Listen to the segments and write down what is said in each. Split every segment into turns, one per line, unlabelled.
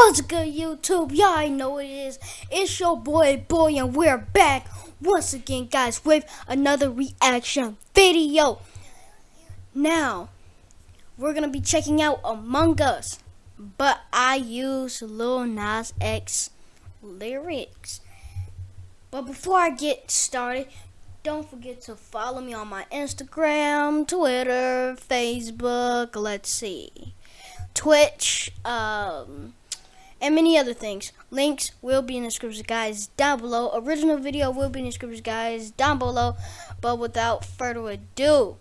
YouTube? Y'all already know it is. It's your boy, Boy, and we're back once again, guys, with another reaction video. Now, we're gonna be checking out Among Us, but I use Lil Nas X lyrics. But before I get started, don't forget to follow me on my Instagram, Twitter, Facebook, let's see, Twitch, um, and many other things. Links will be in the description, guys, down below. Original video will be in the description, guys, down below. But without further ado,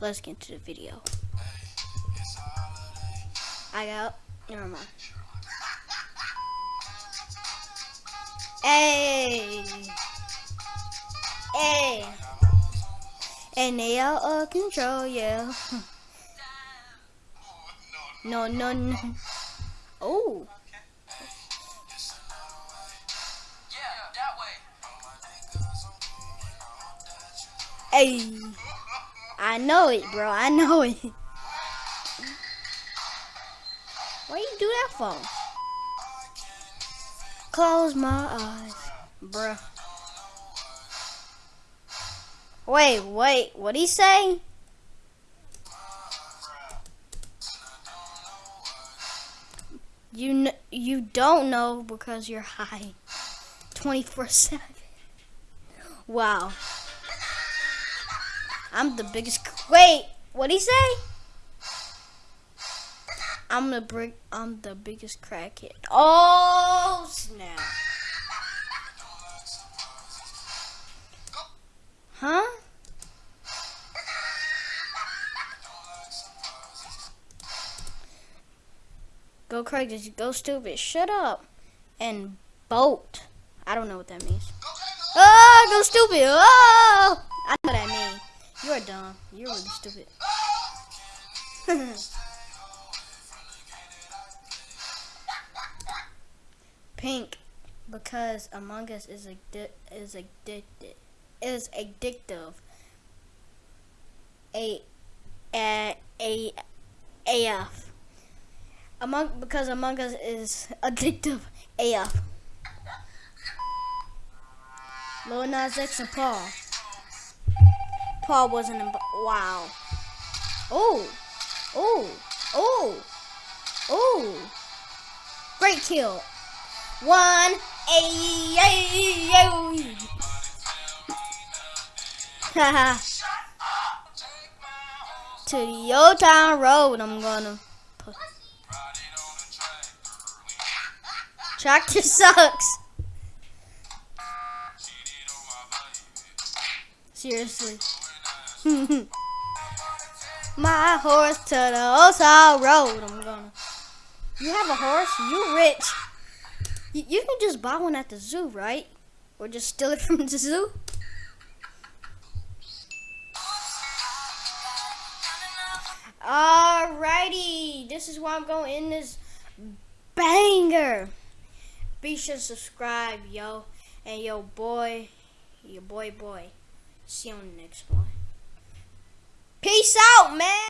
let's get into the video. I got, never mind. Hey. Hey. And they out of control, yeah. no, no, no. Oh. Hey. I know it, bro. I know it. Why you do that for? Close my eyes, bruh. Wait, wait, what'd he say? You you don't know because you're high 24/7. Wow. I'm the biggest Wait, what'd he say? I'm the brick I'm the biggest crackhead. Oh snap. Huh? Go Craig, just go stupid. Shut up. And bolt. I don't know what that means. Oh, go stupid. Oh, I know what that means. You're dumb. You're really stupid. Pink, because Among Us is addi is addicted is addictive. A a a AF. Among because Among Us is addictive AF. Lil Nas X and Paul. Paul wasn't in. Wow. Oh. Oh. Oh. Oh. Great kill. One. Ay, ay, ay. Haha. to the old town road I'm gonna put. Tractor sucks. Seriously. My horse to the town road I'm gonna. You have a horse? You rich. You, you can just buy one at the zoo, right? Or just steal it from the zoo? Alrighty, this is why I'm going in this banger. Be sure to subscribe, yo. And yo, boy, your boy, boy. See you on the next one. Peace out, man.